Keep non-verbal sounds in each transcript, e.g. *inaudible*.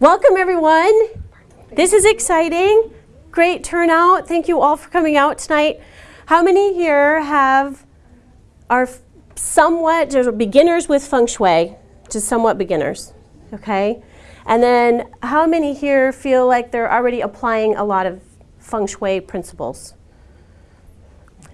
Welcome everyone. This is exciting. Great turnout. Thank you all for coming out tonight. How many here have are somewhat beginners with feng shui, just somewhat beginners, okay? And then how many here feel like they're already applying a lot of feng shui principles?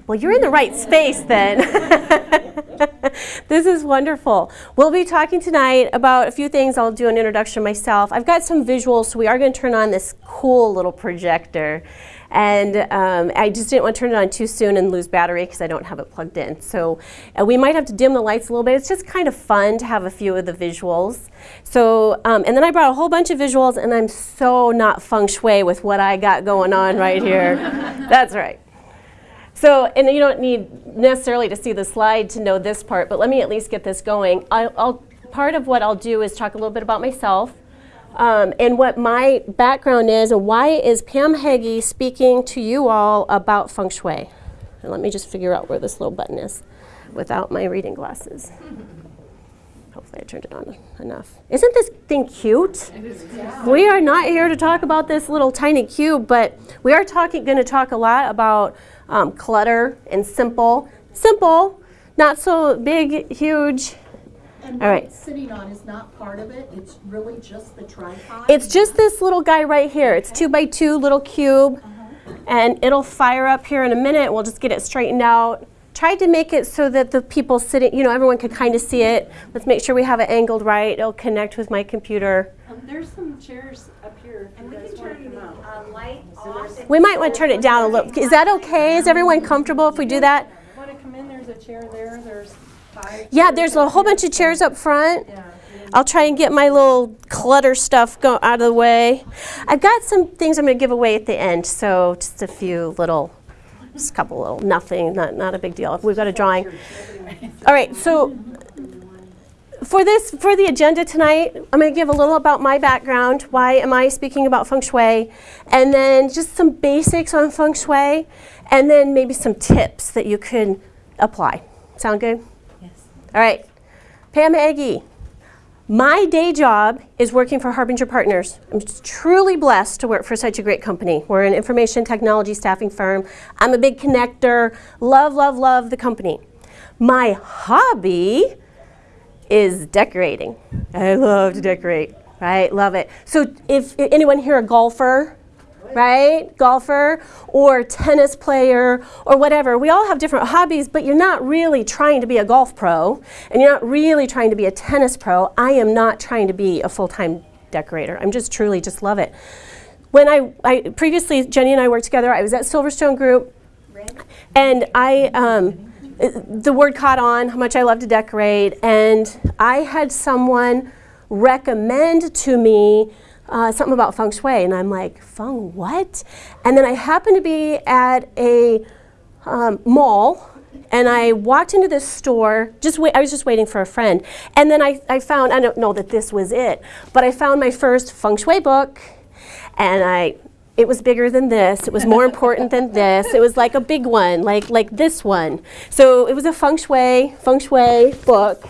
Well, you're in the right space then. *laughs* this is wonderful. We'll be talking tonight about a few things. I'll do an introduction myself. I've got some visuals, so we are going to turn on this cool little projector. And um, I just didn't want to turn it on too soon and lose battery because I don't have it plugged in. So uh, we might have to dim the lights a little bit. It's just kind of fun to have a few of the visuals. So, um, and then I brought a whole bunch of visuals and I'm so not feng shui with what I got going on right here. *laughs* That's right. So, and you don't need necessarily to see the slide to know this part, but let me at least get this going. I'll, I'll part of what I'll do is talk a little bit about myself um, and what my background is and why is Pam Heggie speaking to you all about feng shui. And let me just figure out where this little button is without my reading glasses. *laughs* Hopefully I turned it on enough. Isn't this thing cute? Yeah. We are not here to talk about this little tiny cube, but we are talking, going to talk a lot about um, clutter and simple. Simple, not so big, huge. And what it's sitting on is not part of it. It's really just the tripod. It's just this little guy right here. It's two by two little cube. Uh -huh. And it'll fire up here in a minute. We'll just get it straightened out. Tried to make it so that the people sitting, you know, everyone could kind of see it. Let's make sure we have it angled right. It'll connect with my computer. Um, there's some chairs up here. And we can turn the uh, light off. We might want to turn it down a little. Is that okay? Is everyone comfortable if we do that? Want to come in? There's a chair there. There's five. Yeah, there's a whole bunch of chairs up front. I'll try and get my little clutter stuff go out of the way. I've got some things I'm going to give away at the end, so just a few little just a couple little, nothing, not, not a big deal. We've got a drawing. All right, so for this, for the agenda tonight, I'm going to give a little about my background. Why am I speaking about feng shui? And then just some basics on feng shui, and then maybe some tips that you can apply. Sound good? Yes. All right. Pam Heggie. My day job is working for Harbinger Partners. I'm truly blessed to work for such a great company. We're an information technology staffing firm. I'm a big connector. Love, love, love the company. My hobby is decorating. I love to decorate, right? Love it. So if, if anyone here a golfer, right? Golfer or tennis player or whatever. We all have different hobbies, but you're not really trying to be a golf pro and you're not really trying to be a tennis pro. I am not trying to be a full-time decorator. I'm just truly just love it. When I, I previously, Jenny and I worked together, I was at Silverstone Group and I, um, the word caught on, how much I love to decorate, and I had someone recommend to me uh, something about feng shui, and I'm like, feng what? And then I happened to be at a um, mall, and I walked into this store, just I was just waiting for a friend, and then I, I found, I don't know that this was it, but I found my first feng shui book, and I, it was bigger than this, it was more important than this, it was like a big one, like, like this one. So it was a feng shui, feng shui book,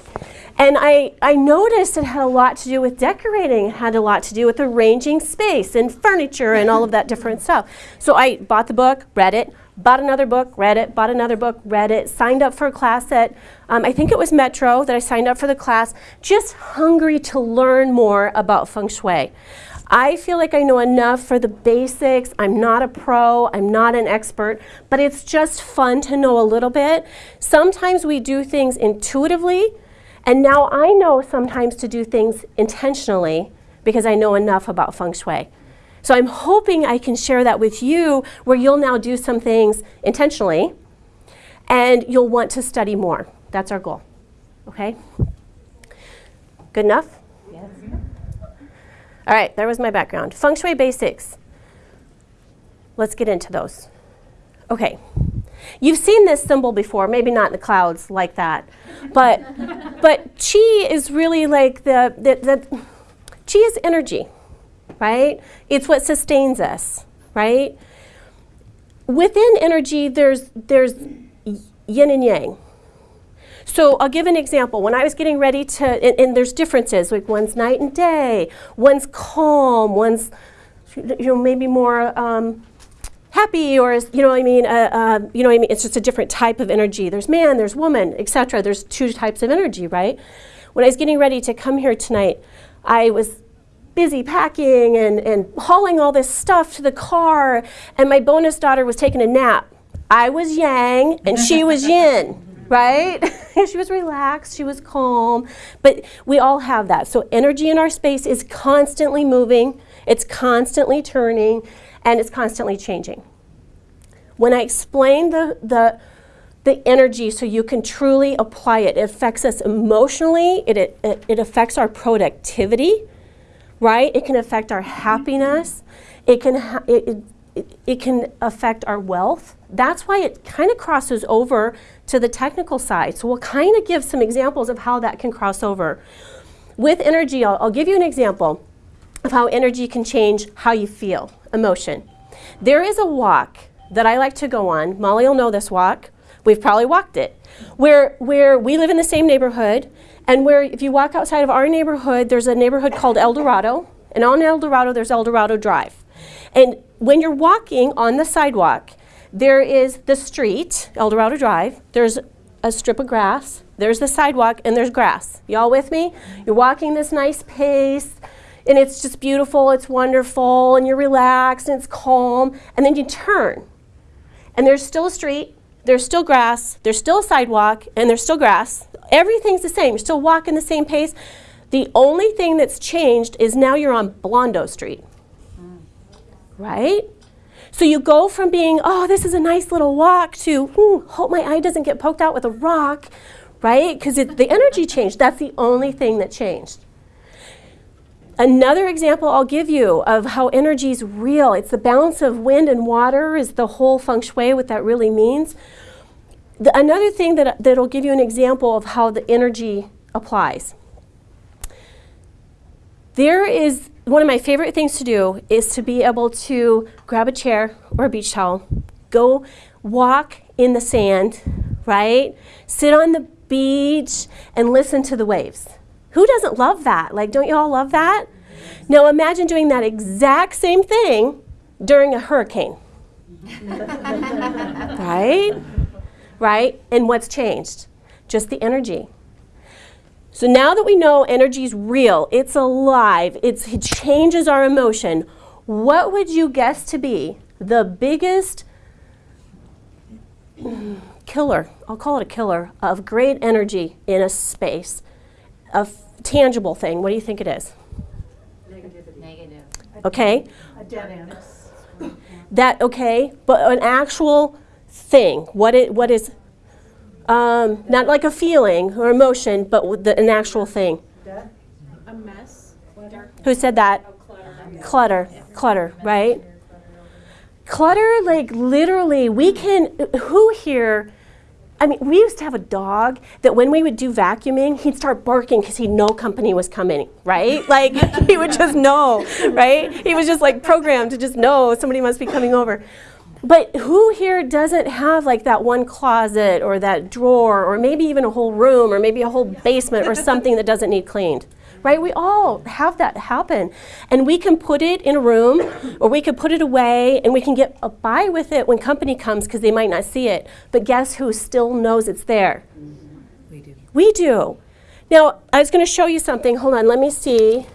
and I, I noticed it had a lot to do with decorating. It had a lot to do with arranging space and furniture and all of that different stuff. So I bought the book, read it, bought another book, read it, bought another book, read it, signed up for a class at, um, I think it was Metro that I signed up for the class, just hungry to learn more about feng shui. I feel like I know enough for the basics. I'm not a pro, I'm not an expert, but it's just fun to know a little bit. Sometimes we do things intuitively, and now I know sometimes to do things intentionally because I know enough about feng shui. So I'm hoping I can share that with you where you'll now do some things intentionally and you'll want to study more. That's our goal. Okay? Good enough? Yes. All right, there was my background. Feng Shui basics. Let's get into those. Okay. You've seen this symbol before, maybe not in the clouds like that, but, *laughs* but chi is really like the, the, the, chi is energy, right? It's what sustains us, right? Within energy, there's, there's yin and yang. So I'll give an example. When I was getting ready to, and, and there's differences, like one's night and day, one's calm, one's, you know, maybe more um, happy or, you know what I mean, uh, uh, you know what I mean, it's just a different type of energy. There's man, there's woman, etc. There's two types of energy, right? When I was getting ready to come here tonight, I was busy packing and, and hauling all this stuff to the car, and my bonus daughter was taking a nap. I was yang and she was yin, *laughs* right? *laughs* she was relaxed, she was calm, but we all have that. So energy in our space is constantly moving, it's constantly turning, and it's constantly changing. When I explain the, the, the energy so you can truly apply it, it affects us emotionally, it, it, it affects our productivity, right? It can affect our happiness. It can, it, it, it, can affect our wealth. That's why it kind of crosses over to the technical side. So we'll kind of give some examples of how that can cross over. With energy, I'll, I'll give you an example of how energy can change how you feel, emotion. There is a walk that I like to go on. Molly will know this walk. We've probably walked it. Where, where we live in the same neighborhood, and where if you walk outside of our neighborhood, there's a neighborhood called El Dorado. And on El Dorado, there's El Dorado Drive. And when you're walking on the sidewalk, there is the street, Eldorado Drive. There's a strip of grass. There's the sidewalk, and there's grass. Y'all with me? You're walking this nice pace, and it's just beautiful, it's wonderful, and you're relaxed, and it's calm. And then you turn, and there's still a street, there's still grass, there's still a sidewalk, and there's still grass. Everything's the same. You're still walking the same pace. The only thing that's changed is now you're on Blondo Street. Right? So you go from being, oh, this is a nice little walk, to, ooh, hope my eye doesn't get poked out with a rock, right? Because the energy changed. That's the only thing that changed. Another example I'll give you of how energy is real. It's the balance of wind and water is the whole feng shui, what that really means. The, another thing that, that'll give you an example of how the energy applies. There is, one of my favorite things to do is to be able to grab a chair or a beach towel, go walk in the sand, right? Sit on the beach and listen to the waves. Who doesn't love that? Like, don't you all love that? Now imagine doing that exact same thing during a hurricane. *laughs* right? Right? And what's changed? Just the energy. So now that we know energy is real, it's alive, it's, it changes our emotion, what would you guess to be the biggest killer, I'll call it a killer, of great energy in a space? A f- tangible thing. What do you think it is? Negative. Okay? A dead end. That, okay, but an actual thing. What, it, what is, um, not like a feeling or emotion, but the, an actual thing. A mess. Dark. Who said that? Clutter. Clutter, clutter, right? Clutter, like literally, we can, who here, I mean, we used to have a dog that when we would do vacuuming, he'd start barking because he'd know company was coming, right? *laughs* Like, he would just know, right? He was just like programmed to just know somebody must be coming over. But who here doesn't have like that one closet or that drawer or maybe even a whole room or maybe a whole basement or *laughs* something that doesn't need cleaned? Right? We all have that happen. And we can put it in a room or we can put it away and we can get a by with it when company comes because they might not see it. But guess who still knows it's there? We do. We do. Now, I was going to show you something. Hold on, let me see.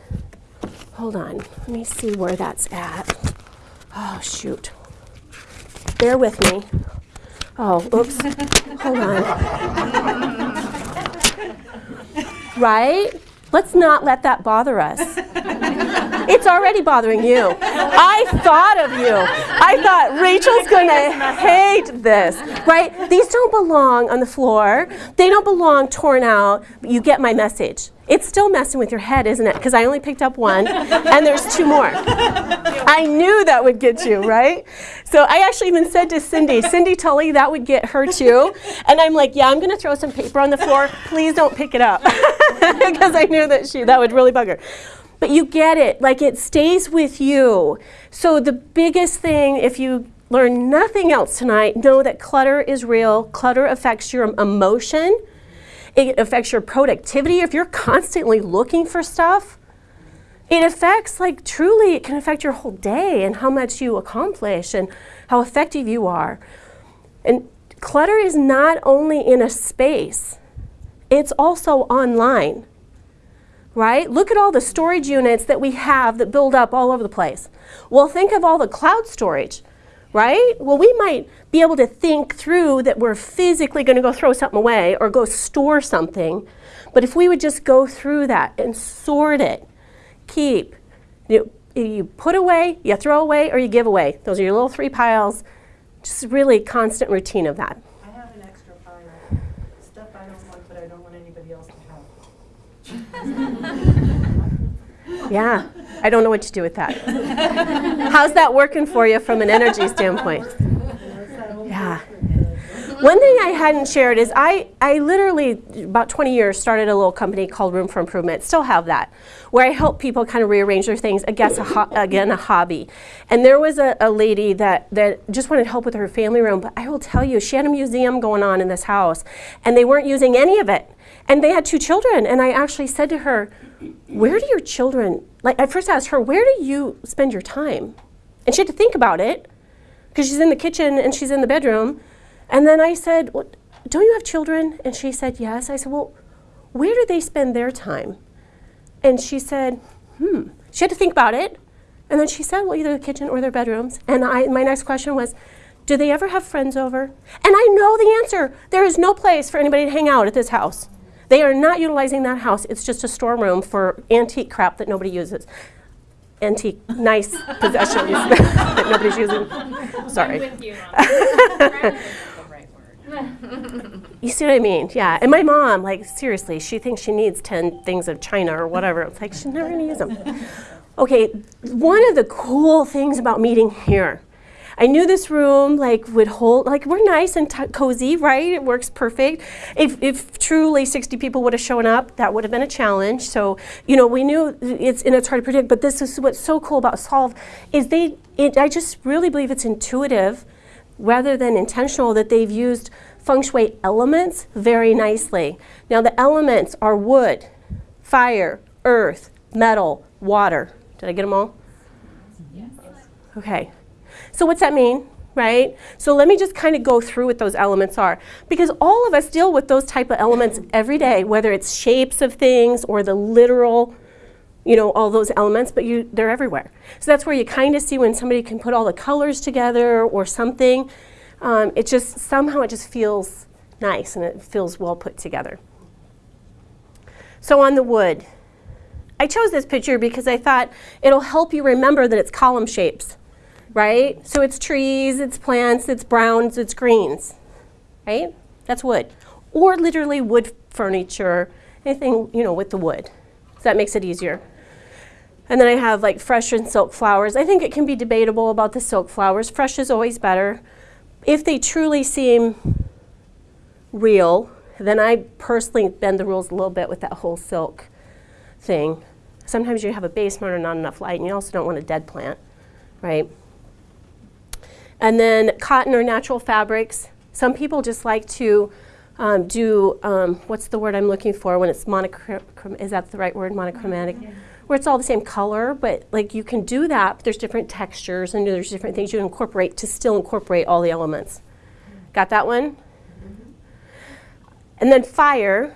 Hold on. Let me see where that's at. Oh, shoot. Bear with me. Oh, oops. Hold on. right? Let's not let that bother us. It's already bothering you. I thought of you. I thought Rachel's gonna hate this, right? These don't belong on the floor. They don't belong torn out. You get my message. It's still messing with your head, isn't it? Because I only picked up one, and there's two more. I knew that would get you, right? So I actually even said to Cindy, Cindy Tully, that would get her too. And I'm like, yeah, I'm gonna throw some paper on the floor. Please don't pick it up. *laughs* Because I knew that she that would really bug her. But you get it, like it stays with you. So the biggest thing, if you learn nothing else tonight, know that clutter is real. Clutter affects your emotion. It affects your productivity if you're constantly looking for stuff. It affects, like, truly, it can affect your whole day and how much you accomplish and how effective you are. And clutter is not only in a space, it's also online, right? Look at all the storage units that we have that build up all over the place. Well, think of all the cloud storage, right? Well, we might be able to think through that we're physically going to go throw something away or go store something. But if we would just go through that and sort it, keep, you, you put away, you throw away, or you give away. Those are your little three piles. Just really constant routine of that. I have an extra pile, stuff I don't want, but I don't want anybody else to have. *laughs* Yeah, I don't know what to do with that. How's that working for you from an energy standpoint? Yeah. One thing I hadn't shared is I, I literally, about 20 years, started a little company called Room for Improvement. Still have that, where I help people kind of rearrange their things. I guess, a again, a hobby. And there was a, a lady that, that just wanted help with her family room. But I will tell you, she had a museum going on in this house, and they weren't using any of it. And they had two children. And I actually said to her, Where do your children, like, I first asked her, Where do you spend your time? And she had to think about it because she's in the kitchen and she's in the bedroom. And then I said, well, Don't you have children? And she said, Yes. I said, Well, where do they spend their time? And she said, Hmm. She had to think about it. And then she said, Well, either the kitchen or their bedrooms. And I, my next question was, Do they ever have friends over? And I know the answer. There is no place for anybody to hang out at this house. They are not utilizing that house. It's just a storeroom for antique crap that nobody uses. Antique, nice *laughs* possessions *laughs* that nobody's using. Sorry. you on that. the right word. You see what I mean? Yeah. And my mom, like, seriously, she thinks she needs 10 things of China or whatever. It's like, she's never going to use them. *laughs* Okay, one of the cool things about meeting here, I knew this room, like, would hold, like, we're nice and t- cozy, right? It works perfect. If, if truly 60 people would have shown up, that would have been a challenge. So, you know, we knew it's, and it's hard to predict, but this is what's so cool about Solve is they, it, I just really believe it's intuitive rather than intentional that they've used feng shui elements very nicely. Now, the elements are wood, fire, earth, metal, water. Did I get them all? Yes. Okay. So, what's that mean? Right? So, let me just kind of go through what those elements are. Because all of us deal with those type of elements every day, whether it's shapes of things or the literal you know, all those elements, but you, they're everywhere. So that's where you kind of see when somebody can put all the colors together or something. Um, it just, somehow it just feels nice and it feels well put together. So on the wood, I chose this picture because I thought it'll help you remember that it's column shapes, right? So it's trees, it's plants, it's browns, it's greens, right? That's wood. Or literally wood furniture, anything, you know, with the wood. So that makes it easier. And then I have like fresh and silk flowers. I think it can be debatable about the silk flowers. Fresh is always better. If they truly seem real, then I personally bend the rules a little bit with that whole silk thing. Sometimes you have a basement or not enough light, and you also don't want a dead plant, right? And then cotton or natural fabrics. Some people just like to um, do, um, what's the word I'm looking for when it's monochromatic, is that the right word, monochromatic? Where it's all the same color, but like you can do that, but there's different textures and there's different things you incorporate to still incorporate all the elements. Got that one? And then fire,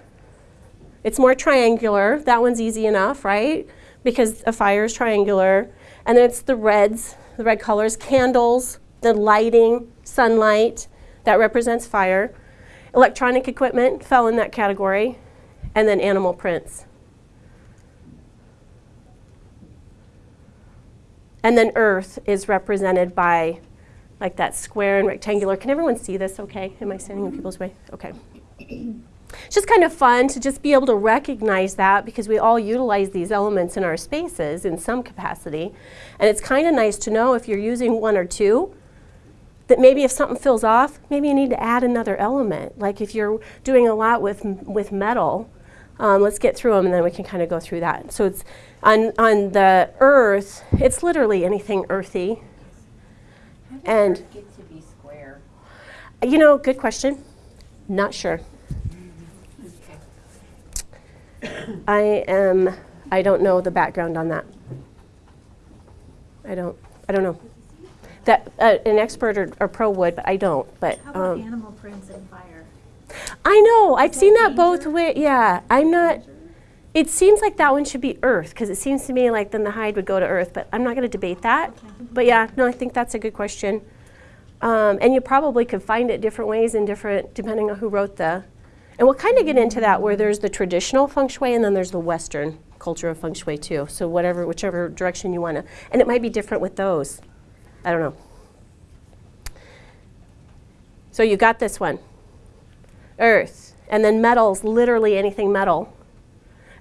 it's more triangular. That one's easy enough, right? Because a fire is triangular. And then it's the reds, the red colors, candles, the lighting, sunlight, that represents fire. Electronic equipment fell in that category. And then animal prints. And then earth is represented by like that square and rectangular. Can everyone see this okay? Am I standing in people's way? Okay. It's just kind of fun to just be able to recognize that because we all utilize these elements in our spaces in some capacity. And it's kind of nice to know if you're using one or two that maybe if something feels off, maybe you need to add another element. Like if you're doing a lot with, with metal, um, let's get through them and then we can kind of go through that. So it's on, on the earth, it's literally anything earthy. And Get to be square. you know, good question. Not sure. I am, I don't know the background on that. I don't, I don't know. That, uh, an expert or, or pro would, but I don't, but, How about um, animal prints and fire? I know, I've that seen that both danger? ways, yeah, I'm not, it seems like that one should be earth, because it seems to me like then the hide would go to earth, but I'm not gonna debate that. But yeah, no, I think that's a good question. Um, and you probably could find it different ways and different, depending on who wrote the, and we'll kind of get into that where there's the traditional feng shui and then there's the Western culture of feng shui too. So whatever, whichever direction you wanna, and it might be different with those. I don't know. So you got this one, earth, and then metals, literally anything metal.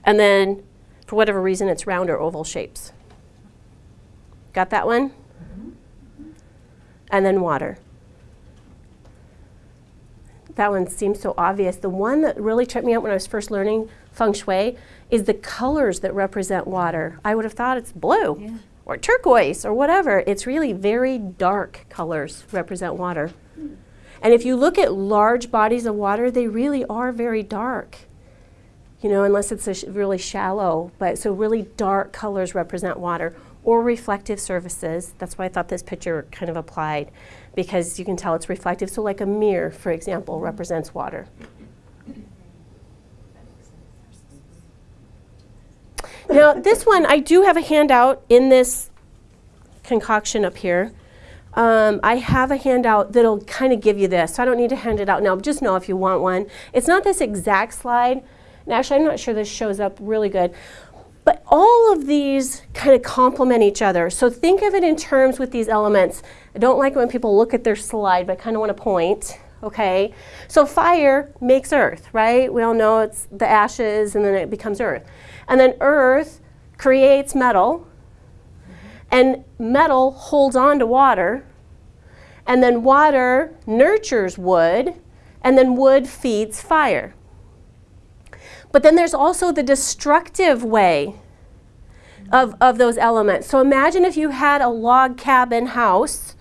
And then, for whatever reason, it's round or oval shapes. Got that one? And then water. That one seems so obvious. The one that really tripped me out when I was first learning feng shui is the colors that represent water. I would have thought it's blue or turquoise or whatever. It's really very dark colors represent water. And if you look at large bodies of water, they really are very dark. You know, unless it's a sh- really shallow, but so really dark colors represent water or reflective surfaces. That's why I thought this picture kind of applied because you can tell it's reflective. So like a mirror, for example, represents water. Now, this one, I do have a handout in this concoction up here. Um, I have a handout that'll kind of give you this, so I don't need to hand it out now, just know if you want one. It's not this exact slide, and actually I'm not sure this shows up really good, but all of these kind of complement each other. So think of it in terms with these elements. I don't like when people look at their slide, but I kind of want to point, okay? So fire makes earth, right? We all know it's the ashes and then it becomes earth. And then earth creates metal, and metal holds on to water, and then water nurtures wood, and then wood feeds fire. But then there's also the destructive way of, of those elements. So imagine if you had a log cabin house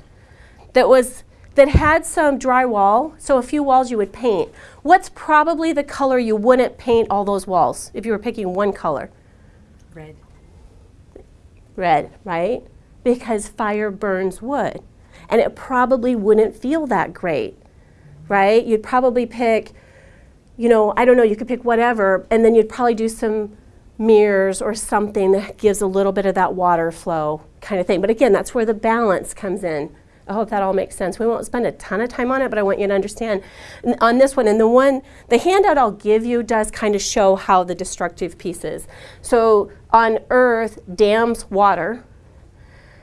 that was that had some drywall, so a few walls you would paint. What's probably the color you wouldn't paint all those walls if you were picking one color? Red. red, right? Because fire burns wood. And it probably wouldn't feel that great, right? You'd probably pick, you know, I don't know, you could pick whatever, and then you'd probably do some mirrors or something that gives a little bit of that water flow kind of thing. But again, that's where the balance comes in. I hope that all makes sense. We won't spend a ton of time on it, but I want you to understand on this one. And the one, the handout I'll give you does kind of show how the destructive piece is. So on Earth, dams water,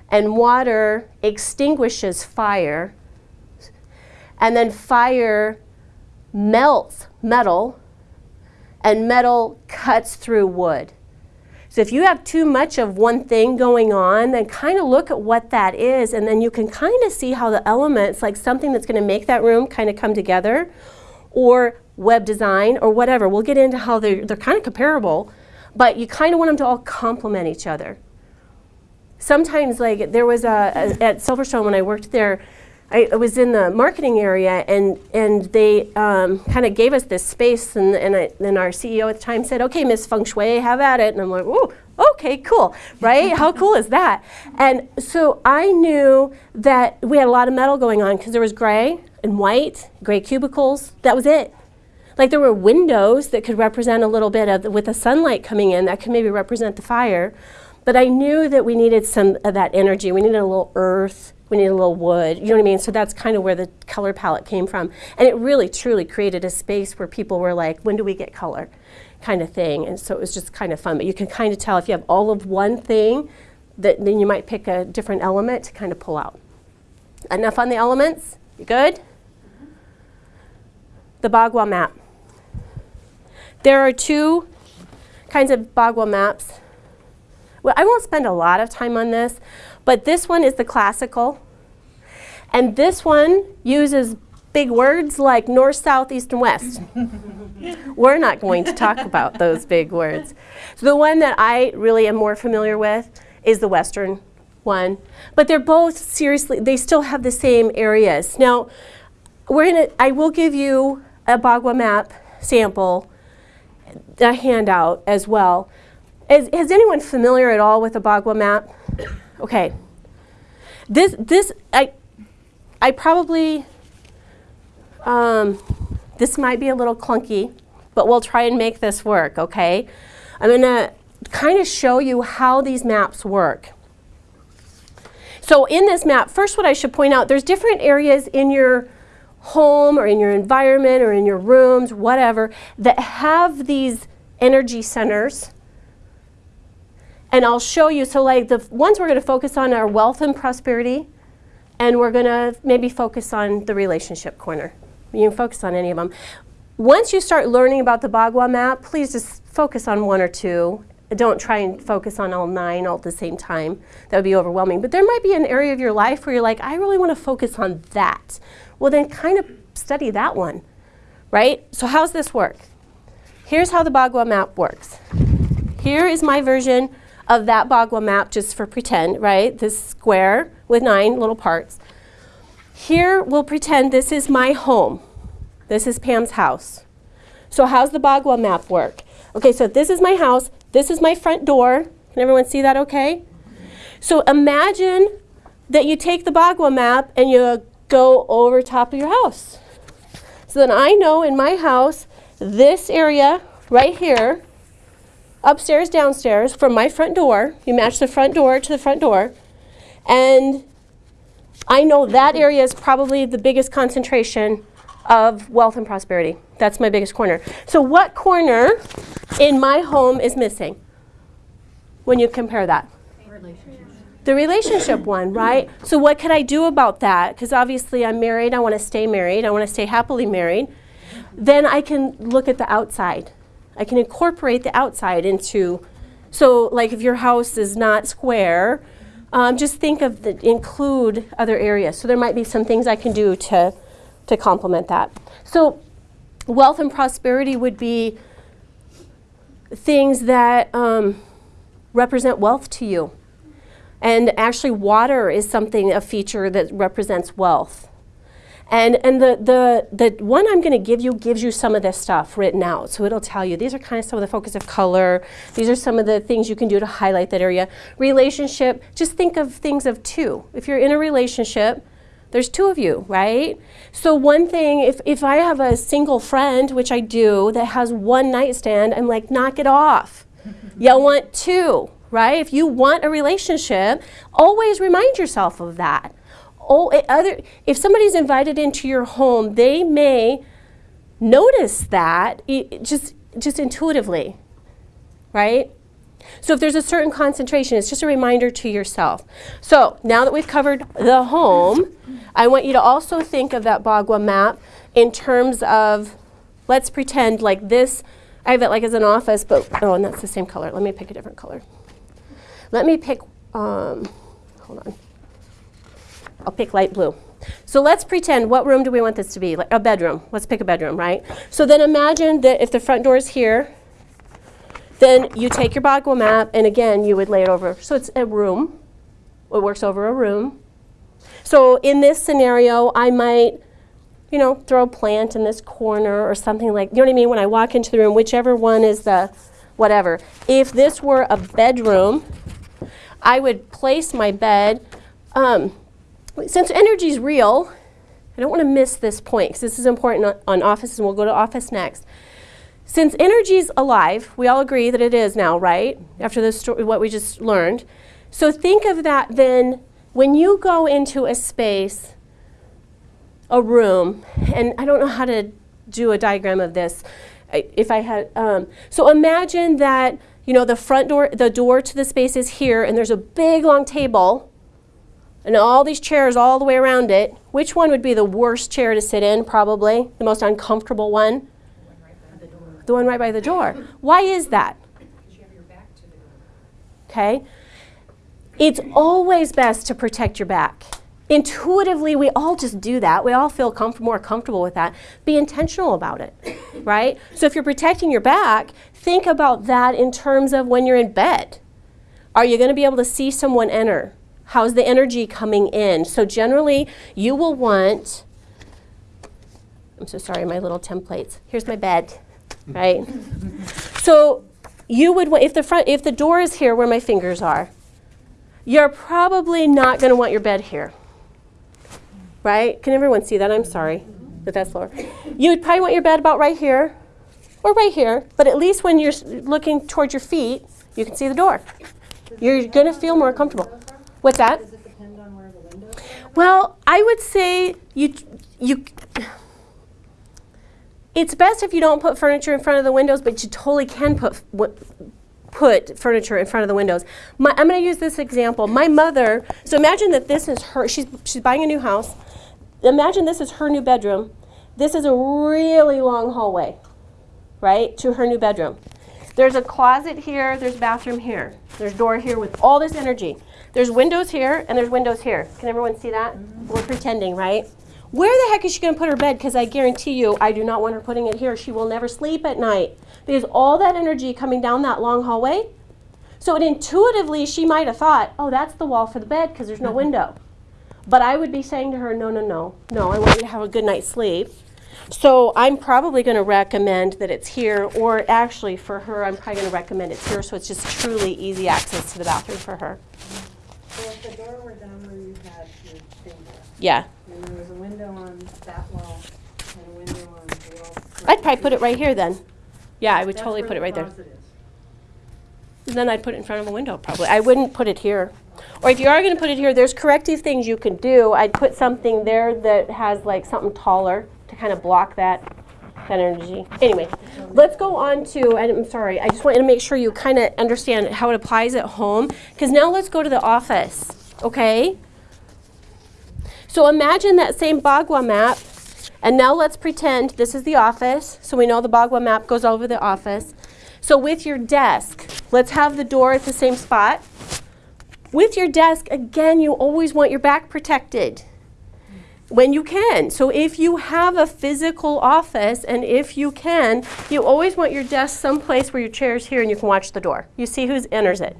and water extinguishes fire, and then fire melts metal, and metal cuts through wood. So if you have too much of one thing going on, then kind of look at what that is, and then you can kind of see how the elements, like something that's going to make that room kind of come together, or web design, or whatever. We'll get into how they're, they're kind of comparable, but you kind of want them to all complement each other. Sometimes, like there was a, a at Silverstone when I worked there, I, I was in the marketing area, and and they um, kind of gave us this space, and and, and our CEO at the time said, "Okay, Miss Feng Shui, have at it." And I'm like, "Ooh, okay, cool, right? How cool is that?" And so I knew that we had a lot of metal going on because there was gray and white, gray cubicles. That was it. Like there were windows that could represent a little bit of the, with the sunlight coming in that could maybe represent the fire. But I knew that we needed some of that energy. We needed a little earth. We need a little wood. You know what I mean? So that's kind of where the color palette came from. And it really, truly created a space where people were like, when do we get color? Kind of thing. And so it was just kind of fun. But you can kind of tell if you have all of one thing, that then you might pick a different element to kind of pull out. Enough on the elements? You good? The Bagua map. There are two kinds of Bagua maps. Well, I won't spend a lot of time on this, but this one is the classical. And this one uses big words like north, south, east, and west. *laughs* We're not going to talk about those big words. So the one that I really am more familiar with is the western one. But they're both seriously, they still have the same areas. Now, we're gonna, I will give you a Bagua map sample a handout as well. Is, is anyone familiar at all with a Bagua map? Okay. This, this, I, I probably, um, this might be a little clunky, but we'll try and make this work, okay? I'm gonna kind of show you how these maps work. So in this map, first what I should point out, there's different areas in your home or in your environment or in your rooms, whatever, that have these energy centers. And I'll show you, so like the ones we're going to focus on are wealth and prosperity, and we're going to maybe focus on the relationship corner. You can focus on any of them. Once you start learning about the Bagua map, please just focus on one or two. Don't try and focus on all nine all at the same time. That would be overwhelming. But there might be an area of your life where you're like, I really want to focus on that. Well, then kind of study that one, right? So how's this work? Here's how the Bagua map works. Here is my version of that Bagua map just for pretend, right? This square with nine little parts. Here we'll pretend this is my home. This is Pam's house. So how's the Bagua map work? Okay, so this is my house. This is my front door. Can everyone see that okay? So imagine that you take the Bagua map and you go over top of your house. So then I know in my house, this area right here, upstairs, downstairs, from my front door, you match the front door to the front door, and I know that area is probably the biggest concentration of wealth and prosperity. That's my biggest corner. So what corner in my home is missing when you compare that? The relationship one, right? So what could I do about that? Because obviously I'm married, I want to stay married, I want to stay happily married. Then I can look at the outside. I can incorporate the outside into, so like if your house is not square, um, just think of the, include other areas. So there might be some things I can do to, to complement that. So wealth and prosperity would be things that um, represent wealth to you. And actually water is something, a feature that represents wealth. And, and the, the, the one I'm going to give you gives you some of this stuff written out. So it'll tell you, these are kind of some of the focus of color. These are some of the things you can do to highlight that area. Relationship, just think of things of two. If you're in a relationship, there's two of you, right? So one thing, if, if I have a single friend, which I do, that has one nightstand, I'm like, knock it off. *laughs* you want two, right? If you want a relationship, always remind yourself of that. Oh, other, if somebody's invited into your home, they may notice that just, just intuitively, right? So if there's a certain concentration, it's just a reminder to yourself. So now that we've covered the home, I want you to also think of that Bagua map in terms of, let's pretend like this, I have it like as an office, but, oh, and that's the same color. Let me pick a different color. Let me pick, um, hold on. I'll pick light blue. So let's pretend, what room do we want this to be? Like a bedroom. Let's pick a bedroom, right? So then imagine that if the front door is here, then you take your Bagua map, and again, you would lay it over. So it's a room. It works over a room. So in this scenario, I might, you know, throw a plant in this corner or something like, you know what I mean? When I walk into the room, whichever one is the whatever. If this were a bedroom, I would place my bed. Um, since energy is real, I don't want to miss this point because this is important on, on office, and we'll go to office next. Since energy is alive, we all agree that it is now, right? After this what we just learned. So think of that then when you go into a space, a room, and I don't know how to do a diagram of this. If I had, um, so imagine that you know the front door, the door to the space is here, and there's a big long table, and all these chairs all the way around it. Which one would be the worst chair to sit in? Probably the most uncomfortable one. The one right by the door. Why is that? Okay. It's always best to protect your back. Intuitively, we all just do that. We all feel comf more comfortable with that. Be intentional about it, *coughs* right? So if you're protecting your back, think about that in terms of when you're in bed. Are you going to be able to see someone enter? How's the energy coming in? So generally, you will want, I'm so sorry, my little templates. Here's my bed. right? *laughs* So you would, if the front, if the door is here where my fingers are, you're probably not going to want your bed here, right? Can everyone see that? I'm sorry that that's lower. You would probably want your bed about right here or right here, but at least when you're looking towards your feet, you can see the door. You're going to feel more comfortable. What's that? Does it depend on where the windows are? Well, I would say you you. It's best if you don't put furniture in front of the windows, but you totally can put put furniture in front of the windows. My, I'm going to use this example. My mother. So imagine that this is her. She's she's buying a new house. Imagine this is her new bedroom. This is a really long hallway, right, to her new bedroom. There's a closet here, there's a bathroom here. There's door here with all this energy. There's windows here and there's windows here. Can everyone see that? We're pretending, right? Where the heck is she going to put her bed? Because I guarantee you, I do not want her putting it here. She will never sleep at night because all that energy coming down that long hallway. So it intuitively, she might have thought, oh, that's the wall for the bed because there's no mm-hmm. window. But I would be saying to her, no, no, no, no, I want you to have a good night's sleep. So I'm probably going to recommend that it's here, or actually for her, I'm probably going to recommend it's here so it's just truly easy access to the bathroom for her. If the door were down where you had your finger, Yeah. and there was a window on that wall and a window on the wall. I'd probably put it right here then. Yeah, I would That's totally where put the it right there. closet is. And then I'd put it in front of a window probably. I wouldn't put it here. Or if you are going to put it here, there's corrective things you can do. I'd put something there that has like something taller to kind of block that energy. Anyway, let's go on to, and I'm sorry, I just wanted to make sure you kind of understand how it applies at home. Because now let's go to the office, okay? So imagine that same Bagua map, and now let's pretend this is the office. So we know the Bagua map goes over the office. So with your desk, let's have the door at the same spot. With your desk, again, you always want your back protected when you can. So if you have a physical office and if you can, you always want your desk someplace where your chair is here and you can watch the door. You see who enters it,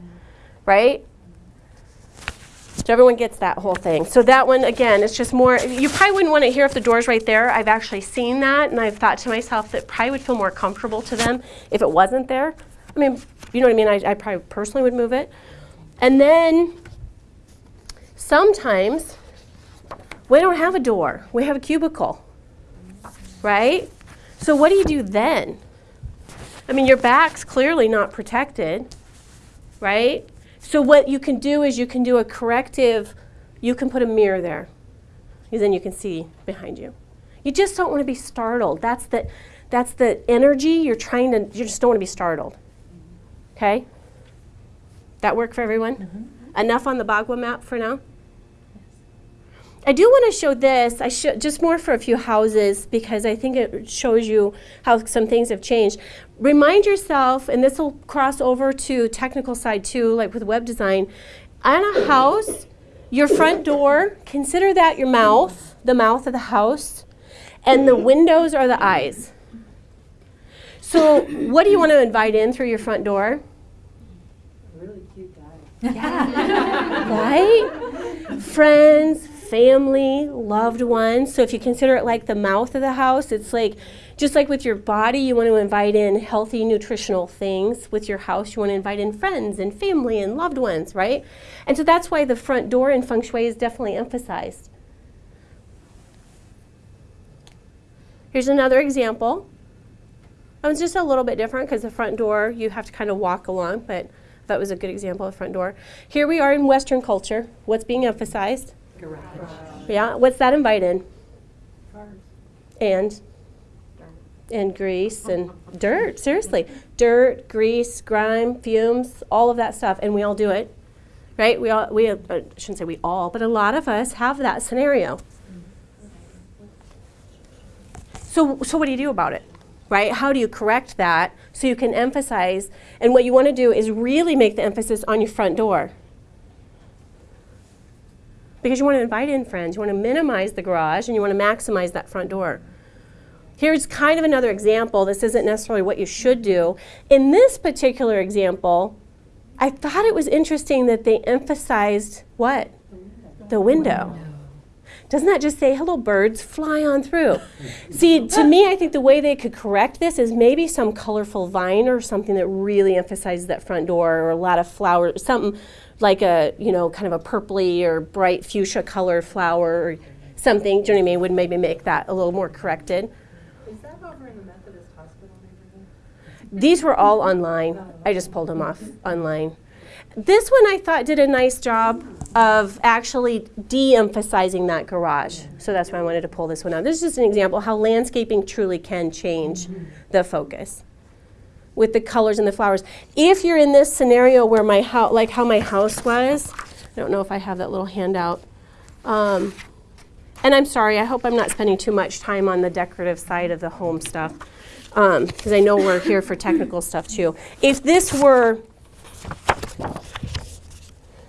right? So everyone gets that whole thing. So that one, again, it's just more, you probably wouldn't want it here if the door's right there. I've actually seen that and I've thought to myself that probably would feel more comfortable to them if it wasn't there. I mean, you know what I mean? I, I probably personally would move it. And then sometimes we don't have a door, we have a cubicle, right? So what do you do then? I mean, your back's clearly not protected, right? So what you can do is you can do a corrective, you can put a mirror there, because then you can see behind you. You just don't want to be startled. That's the, that's the energy you're trying to, you just don't want to be startled. Okay? That work for everyone? Mm-hmm. Enough on the Bagua map for now? I do want to show this, I show, just more for a few houses because I think it shows you how some things have changed. Remind yourself, and this will cross over to technical side too, like with web design. On a house, your front door, consider that your mouth, the mouth of the house, and the windows are the eyes. So, what do you want to invite in through your front door? A Really cute guy. Yeah. *laughs* right? Friends, family, loved ones. So if you consider it like the mouth of the house, it's like just like with your body, you want to invite in healthy nutritional things. With your house, you want to invite in friends and family and loved ones, right? And so that's why the front door in feng shui is definitely emphasized. Here's another example. It was just a little bit different because the front door, you have to kind of walk along, but that was a good example of front door. Here we are in Western culture. What's being emphasized? Garage. Yeah, what's that invite in? Cars. And? And grease and dirt, seriously. Dirt, grease, grime, fumes, all of that stuff, and we all do it, right? We all, we, uh, I shouldn't say we all, but a lot of us have that scenario. So, so what do you do about it? Right? How do you correct that so you can emphasize? And what you want to do is really make the emphasis on your front door. Because you want to invite in friends, you want to minimize the garage, and you want to maximize that front door. Here's kind of another example. This isn't necessarily what you should do. In this particular example, I thought it was interesting that they emphasized what? The window. Doesn't that just say, hello, birds, fly on through? *laughs* See, to me, I think the way they could correct this is maybe some colorful vine or something that really emphasizes that front door or a lot of flowers, something like a, you know, kind of a purpley or bright fuchsia color flower or something, do you know what I mean, would maybe make that a little more corrected. Is that over in the Methodist hospital? These were all online. I just pulled them off online. This one I thought did a nice job of actually de-emphasizing that garage. So that's why I wanted to pull this one out. This is just an example how landscaping truly can change the focus with the colors and the flowers. If you're in this scenario where my house, like how my house was, I don't know if I have that little handout. Um, and I'm sorry, I hope I'm not spending too much time on the decorative side of the home stuff, because I know we're here for technical stuff too. If this were,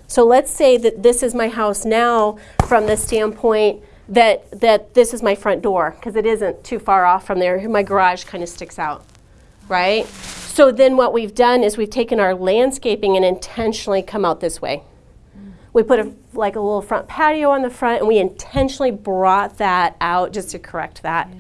so let's say that this is my house now from the standpoint that, that this is my front door, because it isn't too far off from there. My garage kind of sticks out, right? So then what we've done is we've taken our landscaping and intentionally come out this way. We put a, like a little front patio on the front, and we intentionally brought that out just to correct that.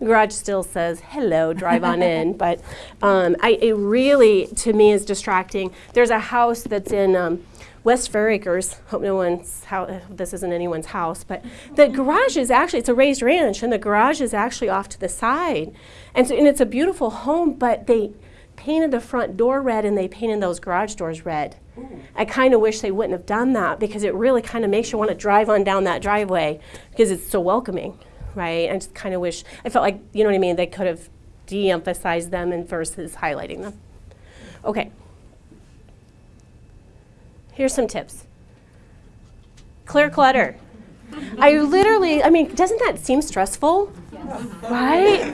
The garage still says hello, drive on in, but um, I, it really, to me, is distracting. There's a house that's in um, West Fairacres. Hope no one's house. This isn't anyone's house, but the garage is actually it's a raised ranch, and the garage is actually off to the side, and so and it's a beautiful home. But they painted the front door red, and they painted those garage doors red. I kind of wish they wouldn't have done that because it really kind of makes you want to drive on down that driveway because it's so welcoming, right? I just kind of wish, I felt like, you know what I mean, they could have de emphasized them and versus highlighting them. Okay. Here's some tips clear clutter. I literally, I mean, doesn't that seem stressful? Right?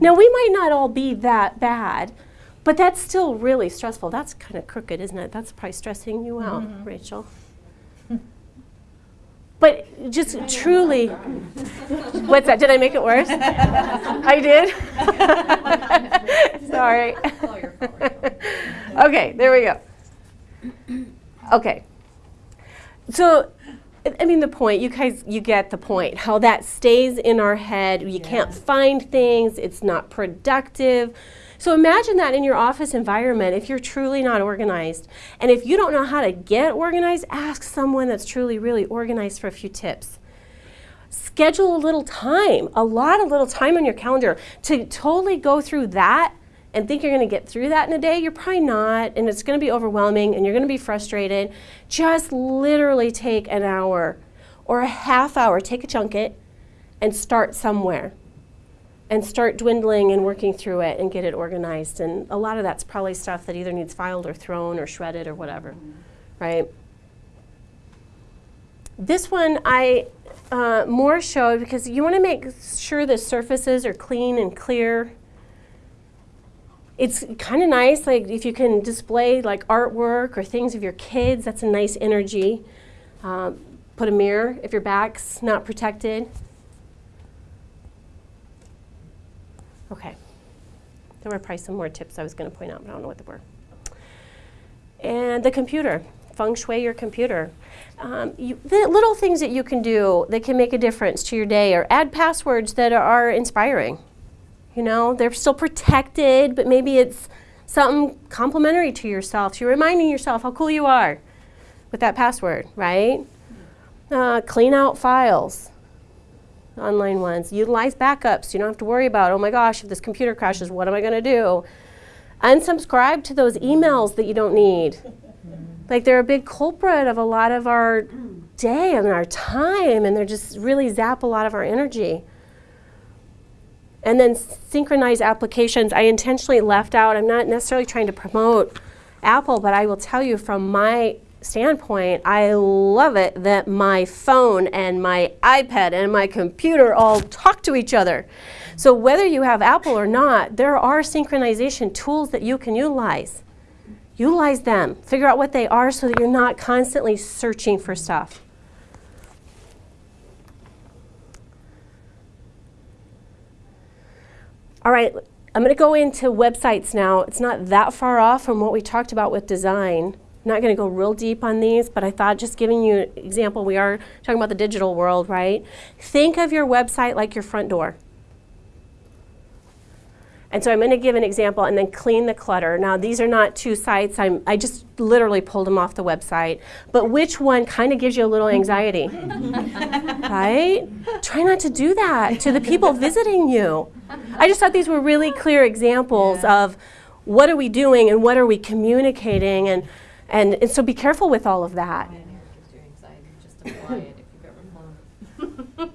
Now, we might not all be that bad, but that's still really stressful. That's kind of crooked, isn't it? That's probably stressing you out, mm-hmm. Rachel. But just truly, what's that? Did I make it worse? I did? *laughs* Sorry. all your fault. *laughs* Okay, there we go. Okay. So, I- mean, the point, you guys, you get the point. How that stays in our head. You can't find things, it's not productive. So, imagine that in your office environment if you're truly not organized. And if you don't know how to get organized, ask someone that's truly, really organized for a few tips schedule a little time, a lot of little time on your calendar to totally go through that and think you're going to get through that in a day. You're probably not, and it's going to be overwhelming and you're going to be frustrated. Just literally take an hour or a half hour, take a junket, and start somewhere. And start dwindling and working through it and get it organized. And a lot of that's probably stuff that either needs filed or thrown or shredded or whatever, right? This one I uh, more showed because you want to make sure the surfaces are clean and clear. It's kind of nice, like if you can display like artwork or things of your kids, that's a nice energy. Um, put a mirror if your back's not protected. Okay. There were probably some more tips I was going to point out, but I don't know what they were. And the computer, feng shui your computer. Um, you, the little things that you can do that can make a difference to your day or add passwords that are inspiring. You know, they're still protected, but maybe it's something complimentary to yourself. So you're reminding yourself how cool you are with that password, right? Uh, clean out files, online ones. Utilize backups. You don't have to worry about, oh my gosh, if this computer crashes, what am I going to do? Unsubscribe to those emails that you don't need. Like they're a big culprit of a lot of our day and our time, and they're just really zap a lot of our energy. And then synchronize applications. I intentionally left out, I'm not necessarily trying to promote Apple, but I will tell you from my standpoint, I love it that my phone and my iPad and my computer all talk to each other. So whether you have Apple or not, there are synchronization tools that you can utilize. Utilize them. Figure out what they are so that you're not constantly searching for stuff. All right, I'm going to go into websites now. It's not that far off from what we talked about with design. not going to go real deep on these, but I thought just giving you an example, we are talking about the digital world, right? Think of your website like your front door. And so I'm going to give an example and then clean the clutter. Now, these are not two sites. I'm, I just literally pulled them off the website. But which one kind of gives you a little anxiety? *laughs* right? Try not to do that to the people *laughs* visiting you. I just thought these were really clear examples of what are we doing and what are we communicating. And, and, and so be careful with all of that. Mine here gives you anxiety just to fly it if you've ever flown.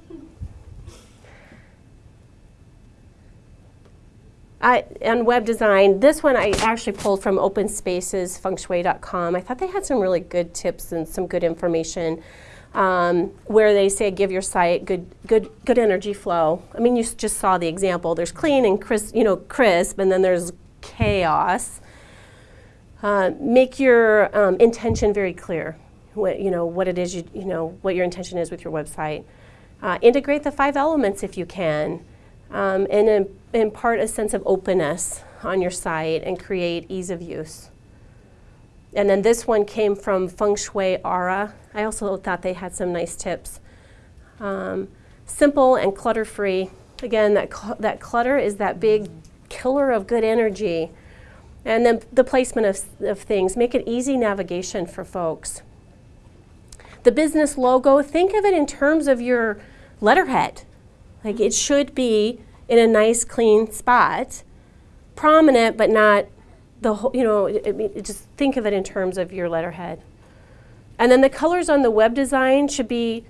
I, and web design, this one I actually pulled from Open Spaces, fengshui.com. I thought they had some really good tips and some good information um, where they say give your site good, good, good energy flow. I mean, you just saw the example. There's clean and crisp, you know, crisp, and then there's chaos. Uh, make your um, intention very clear. What, you know, what it is, you, you know, what your intention is with your website. Uh, integrate the five elements if you can, um, and im- impart a sense of openness on your site and create ease of use. And then this one came from Feng Shui Aura. I also thought they had some nice tips. Um, simple and clutter free. Again, that, cl- that clutter is that big killer of good energy. And then the placement of, of things, make it easy navigation for folks. The business logo, think of it in terms of your letterhead. Like it should be in a nice, clean spot, prominent, but not the whole, you know, it, it- just think of it in terms of your letterhead. And then the colors on the web design should be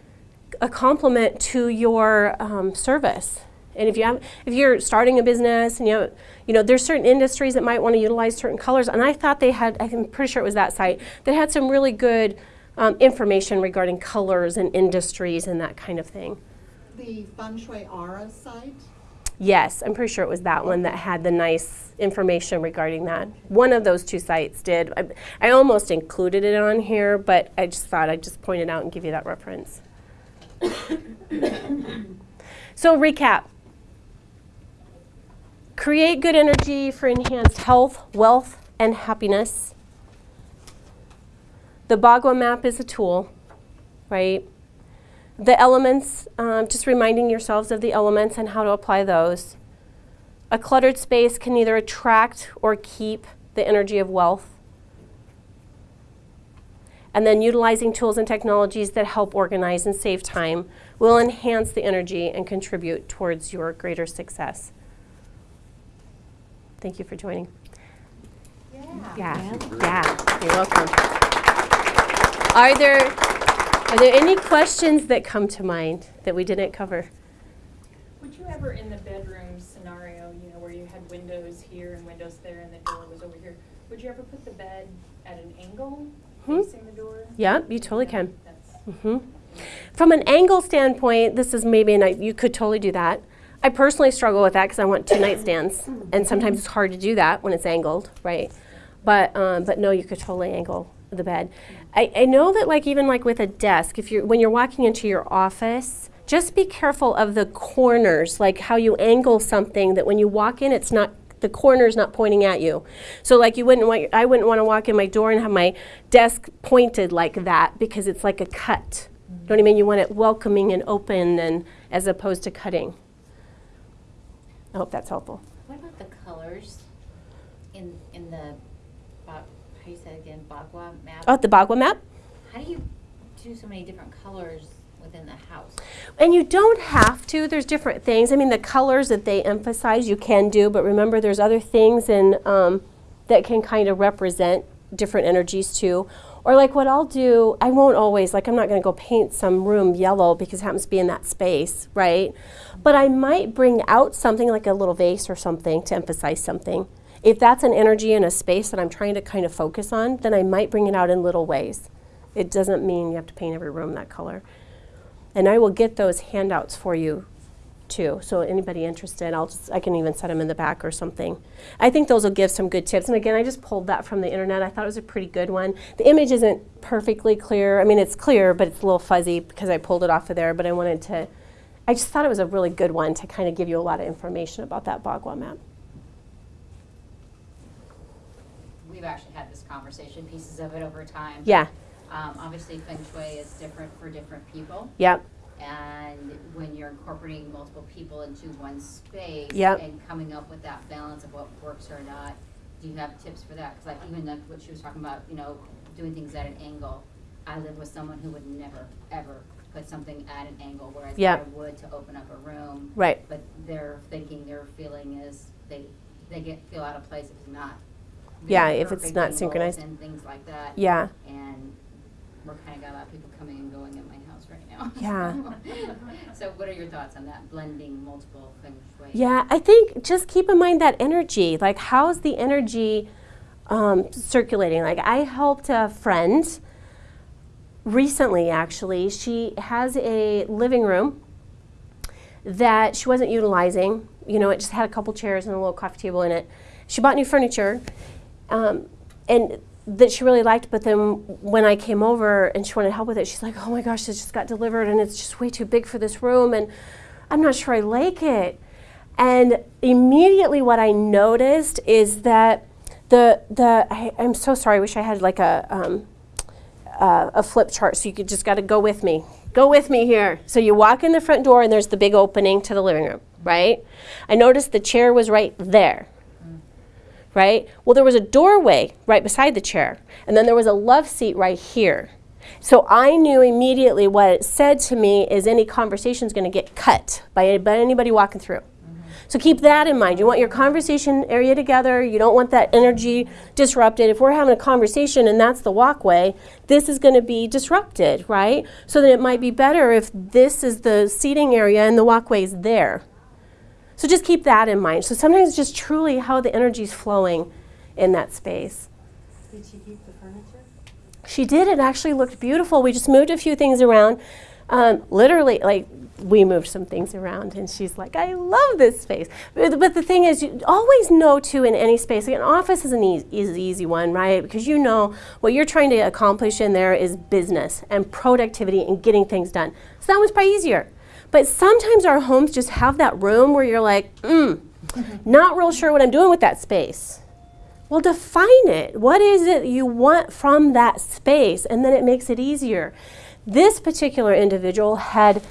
a complement to your um, service. And if you have, if you're starting a business and you have, you know, there's certain industries that might want to utilize certain colors. And I thought they had, I'm pretty sure it was that site, that had some really good um, information regarding colors and industries and that kind of thing. The Feng Shui Aura site, Yes, I'm pretty sure it was that one that had the nice information regarding that. One of those two sites did. I, I almost included it on here, but I just thought I'd just point it out and give you that reference. *coughs* so, recap create good energy for enhanced health, wealth, and happiness. The Bagua map is a tool, right? The elements, um, just reminding yourselves of the elements and how to apply those. A cluttered space can either attract or keep the energy of wealth. And then utilizing tools and technologies that help organize and save time will enhance the energy and contribute towards your greater success. Thank you for joining. Yeah. Yeah, yeah, you're welcome. Are there, are there any questions that come to mind that we didn't cover? Would you ever, in the bedroom scenario, you know, where you had windows here and windows there and the door was over here, would you ever put the bed at an angle Hmm? facing the door? Yeah, you totally can. That's, hmm From an angle standpoint, this is maybe, a night you could totally do that. I personally struggle with that because I want two nightstands, and sometimes it's hard to do that when it's angled, right? But um, but no, you could totally angle the bed. I, I know that like even like with a desk, if you're when you're walking into your office, just be careful of the corners, like how you angle something that when you walk in, it's not the corner's not pointing at you. So like you wouldn't want I wouldn't want to walk in my door and have my desk pointed like that because it's like a cut. You know what I mean? You want it welcoming and open and as opposed to cutting. I hope that's helpful. What about the colors in, in the, ba- how you say it again, Bagua map? Oh, the Bagua map? How do you do so many different colors within the house? And you don't have to. There's different things. I mean, the colors that they emphasize you can do, but remember, there's other things in, um, that can kind of represent different energies too. Or like what I'll do, I won't always like I'm not going to go paint some room yellow because it happens to be in that space, right? But I might bring out something like a little vase or something to emphasize something. If that's an energy in a space that I'm trying to kind of focus on, then I might bring it out in little ways. It doesn't mean you have to paint every room that color. And I will get those handouts for you too. So anybody interested, I'll just I can even set them in the back or something. I think those will give some good tips. And again, I just pulled that from the internet. I thought it was a pretty good one. The image isn't perfectly clear. I mean, it's clear, but it's a little fuzzy because I pulled it off of there. But I wanted to. I just thought it was a really good one to kind of give you a lot of information about that Bagua map. We've actually had this conversation, pieces of it over time. Yeah, Um, obviously feng shui is different for different people. yep, And when you're incorporating multiple people into one space Yep. and coming up with that balance of what works or not, do you have tips for that? Because like even like what she was talking about, you know, doing things at an angle. I live with someone who would never ever put something at an angle, whereas Yep. I would to open up a room. right. But their thinking, their feeling is they they get feel out of place if it's not. Yeah, if it's not synchronized. and things like that. Yeah, And we're kind of got a lot of people coming and going at my house right now. *laughs* Yeah. So what are your thoughts on that, blending multiple feng shui? yeah. I think just keep in mind that energy. Like, how's the energy um, circulating? Like, I helped a friend recently, actually. She has a living room that she wasn't utilizing. You know, it just had a couple chairs and a little coffee table in it. She bought new furniture, um, and that she really liked. But then when I came over and she wanted help with it, she's like, "Oh my gosh, this just got delivered, and it's just way too big for this room, and I'm not sure I like it." And immediately, what I noticed is that the the I, I'm so sorry. I wish I had like a um, uh, a flip chart so you could just got to go with me. Go with me here. So you walk in the front door and there's the big opening to the living room, right? I noticed the chair was right there. Right? Well, there was a doorway right beside the chair, and then there was a love seat right here. So I knew immediately what it said to me is any conversation is going to get cut by, by anybody walking through. So keep that in mind. You want your conversation area together. You don't want that energy disrupted. If we're having a conversation and that's the walkway, this is going to be disrupted, right? So then it might be better if this is the seating area and the walkway is there. So just keep that in mind. So sometimes just truly how the energy is flowing in that space. Did she keep the furniture? She did. It actually looked beautiful. We just moved a few things around. Um, literally, like we moved some things around, and she's like, "I love this space." But, but the thing is, you always know too in any space. Like an office is an easy, is an easy one, right? Because you know what you're trying to accomplish in there is business and productivity and getting things done. So that one's probably easier. But sometimes our homes just have that room where you're like, mm, not real sure what I'm doing with that space. Well, define it. What is it you want from that space? And then it makes it easier. This particular individual had,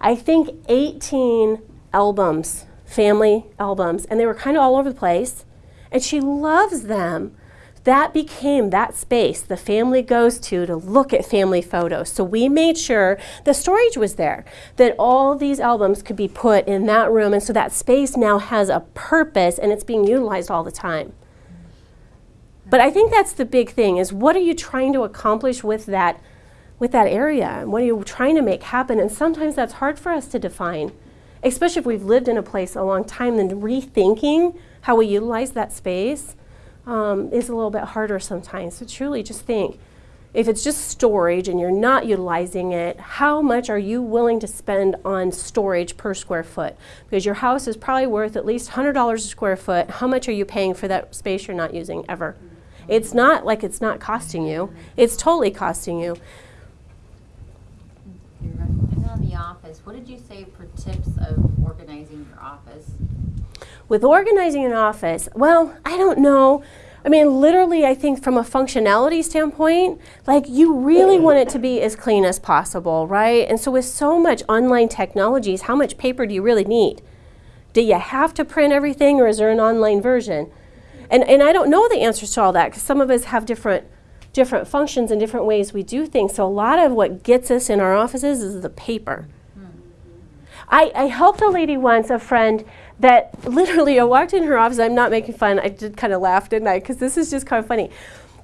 I think, 18 albums, family albums, and they were kind of all over the place. And she loves them. That became that space the family goes to to look at family photos. So we made sure the storage was there, that all these albums could be put in that room. And so that space now has a purpose and it's being utilized all the time. But I think that's the big thing is what are you trying to accomplish with that with that area? And what are you trying to make happen? And sometimes that's hard for us to define. Especially if we've lived in a place a long time, then rethinking how we utilize that space um, is a little bit harder sometimes. So truly just think if it's just storage and you're not utilizing it, how much are you willing to spend on storage per square foot? Because your house is probably worth at least $100 a square foot. How much are you paying for that space you're not using ever? It's not like it's not costing you. It's totally costing you. You're. And on the office, what did you say for tips of organizing your office? With organizing an office, well, I don't know. I mean, literally, I think from a functionality standpoint, like you really want it to be as clean as possible, right? And so, with so much online technologies, how much paper do you really need? Do you have to print everything, or is there an online version? And, and I don't know the answers to all that because some of us have different different functions and different ways we do things. So a lot of what gets us in our offices is the paper. Hmm. I, I helped a lady once, a friend, that literally I walked in her office. I'm not making fun. I did kind of laugh, didn't I? Because this is just kind of funny.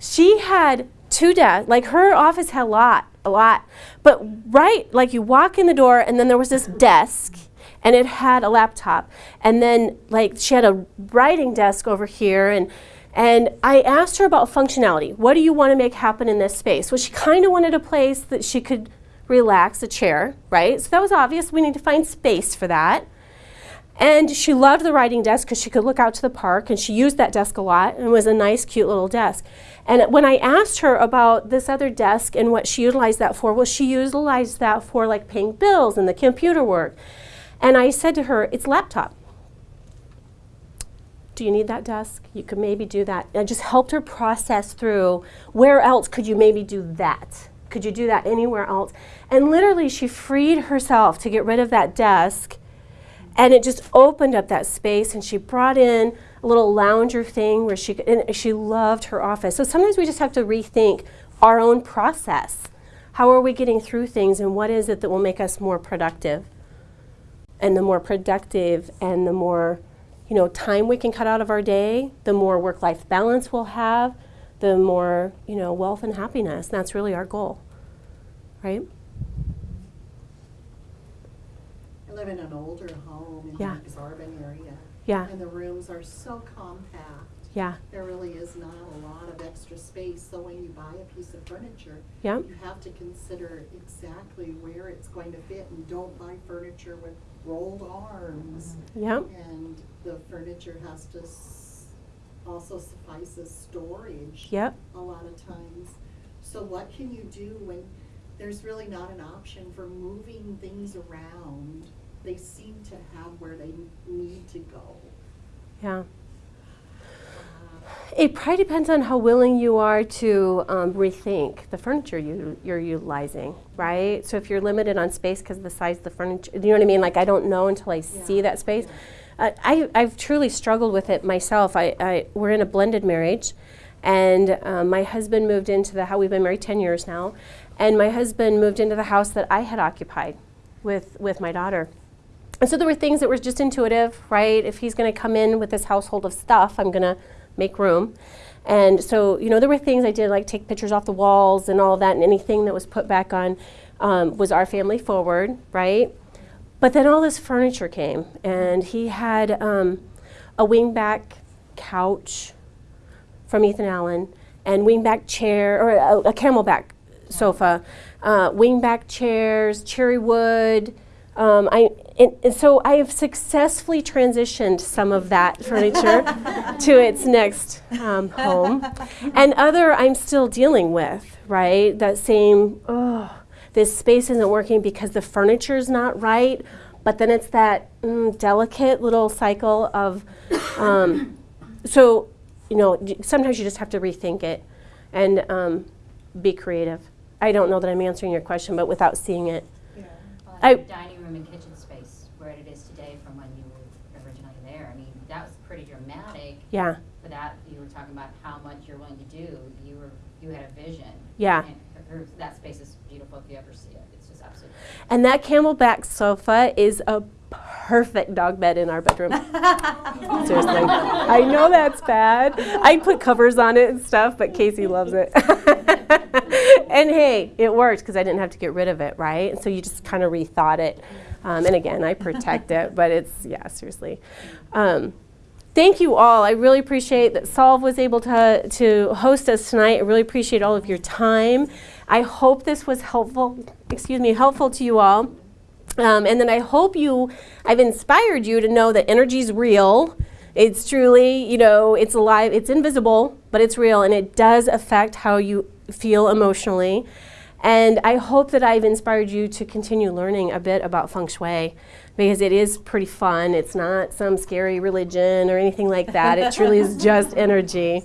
She had two desks. Like her office had a lot, a lot. But right, like you walk in the door, and then there was this desk, and it had a laptop, and then like she had a writing desk over here, and and I asked her about functionality. What do you want to make happen in this space? Well, she kind of wanted a place that she could relax, a chair, right? So that was obvious. We need to find space for that. And she loved the writing desk because she could look out to the park, and she used that desk a lot, and it was a nice, cute little desk. And when I asked her about this other desk and what she utilized that for, well, she utilized that for like paying bills and the computer work. And I said to her, it's laptop. do you need that desk? You could maybe do that. I just helped her process through where else could you maybe do that? Could you do that anywhere else? And literally, she freed herself to get rid of that desk. And it just opened up that space, and she brought in a little lounger thing where she and she loved her office. So sometimes we just have to rethink our own process. How are we getting through things, and what is it that will make us more productive? And the more productive and the more you know, time we can cut out of our day, the more work-life balance we'll have, the more, you know, wealth and happiness. That's really our goal, right? I live in an older home Yeah. the Exarban area. Yeah, And the rooms are so compact. yeah, There really is not a lot of extra space, so when you buy a piece of furniture, yeah, you have to consider exactly where it's going to fit and don't buy furniture with rolled arms. Mm-hmm. yeah, And the furniture has to s- also suffice as storage yep, a lot of times. So what can you do when there's really not an option for moving things around? They seem to have where they need to go. yeah. It probably depends on how willing you are to um, rethink the furniture you, you're utilizing, right? So if you're limited on space because of the size of the furniture, you know what I mean? Like I don't know until I see that space. yeah. Uh, I, I've truly struggled with it myself. I, I, we're in a blended marriage, and um, my husband moved into the house. We've been married 10 years now, and my husband moved into the house that I had occupied with, with my daughter. And so there were things that were just intuitive, right? If he's going to come in with this household of stuff, I'm going to make room. And so, you know, there were things I did, like take pictures off the walls and all that, and anything that was put back on um, was our family forward, right? But then all this furniture came, and he had um, a wingback couch from Ethan Allen, and wingback chair, or a, a camelback sofa, uh, wingback chairs, cherry wood. Um, I, and, and so I have successfully transitioned some of that *laughs* furniture to its next um, home. And other I'm still dealing with, right? That same, oh, this space isn't working because the furniture's not right. But then it's that mm, delicate little cycle of, um, so, you know, sometimes you just have to rethink it and um, be creative. I don't know that I'm answering your question, but without seeing it. Yeah. Well, I- and dining room and kitchen space, where it is today from when you were originally there, I mean, that was pretty dramatic. Yeah, For that, you were talking about how much you're willing to do, you were, you had a vision. Yeah. And her- that space is beautiful if you ever see it, it's just absolutely. and that camelback sofa is a perfect dog bed in our bedroom. *laughs* Seriously. I know that's bad. I put covers on it and stuff, but Casey loves it. *laughs* and hey, it worked because I didn't have to get rid of it, right? And so you just kind of rethought it. Um, and again, I protect it, but it's, yeah, seriously. Um, thank you all. I really appreciate that Solve was able to, to host us tonight. I really appreciate all of your time. I hope this was helpful, excuse me, helpful to you all. Um, and then I hope you, I've inspired you to know that energy is real. It's truly, you know, it's alive, it's invisible, but it's real, and it does affect how you feel emotionally. And I hope that I've inspired you to continue learning a bit about feng shui because it is pretty fun. It's not some scary religion or anything like that. It truly is *laughs* just energy.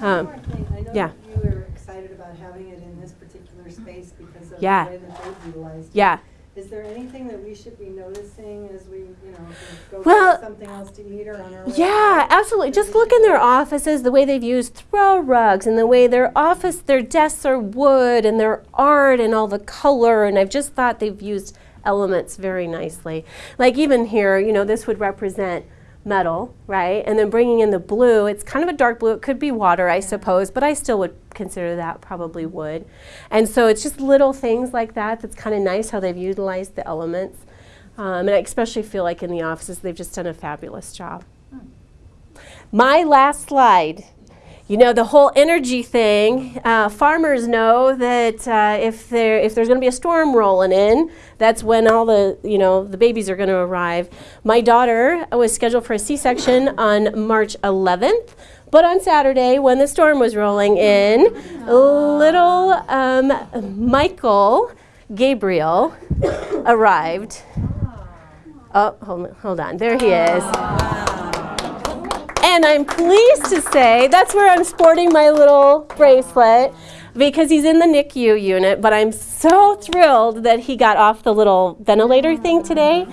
Um, one more thing. I know yeah. you were excited about having it in this particular space because of the Yeah. way that they've utilized it. Yeah. Is there anything that we should be noticing as we, you know, go Well, something else to eat or on our? Yeah, absolutely. Just look in their offices, the way they've used throw rugs and the way their office, their desks are wood and their art and all the color. And I've just thought they've used elements very nicely. Like even here, you know, this would represent metal, right? And then bringing in the blue, it's kind of a dark blue. It could be water, I suppose, but I still would consider that probably wood. And so it's just little things like that that's kind of nice how they've utilized the elements. Um, and I especially feel like in the offices, they've just done a fabulous job. My last slide. You know the whole energy thing. Uh, farmers know that uh, if there if there's going to be a storm rolling in, that's when all the you know the babies are going to arrive. My daughter was scheduled for a C-section on March 11th, but on Saturday when the storm was rolling in, little um, Michael Gabriel arrived. Oh, hold, hold on. There he is. And I'm pleased to say that's where I'm sporting my little bracelet because he's in the NICU unit. But I'm so thrilled that he got off the little ventilator thing today.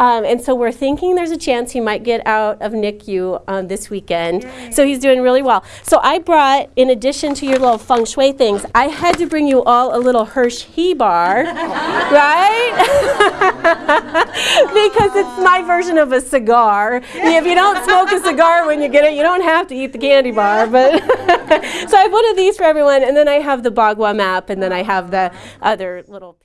Um, and so we're thinking there's a chance he might get out of NICU um, this weekend. So he's doing really well. So I brought, in addition to your little feng shui things, I had to bring you all a little Hershey bar, *laughs* right? *laughs* because it's my version of a cigar. If you don't smoke a cigar when you get it, you don't have to eat the candy bar. But *laughs* so I have one of these for everyone, and then I have the Bagua map, and then I have the other little.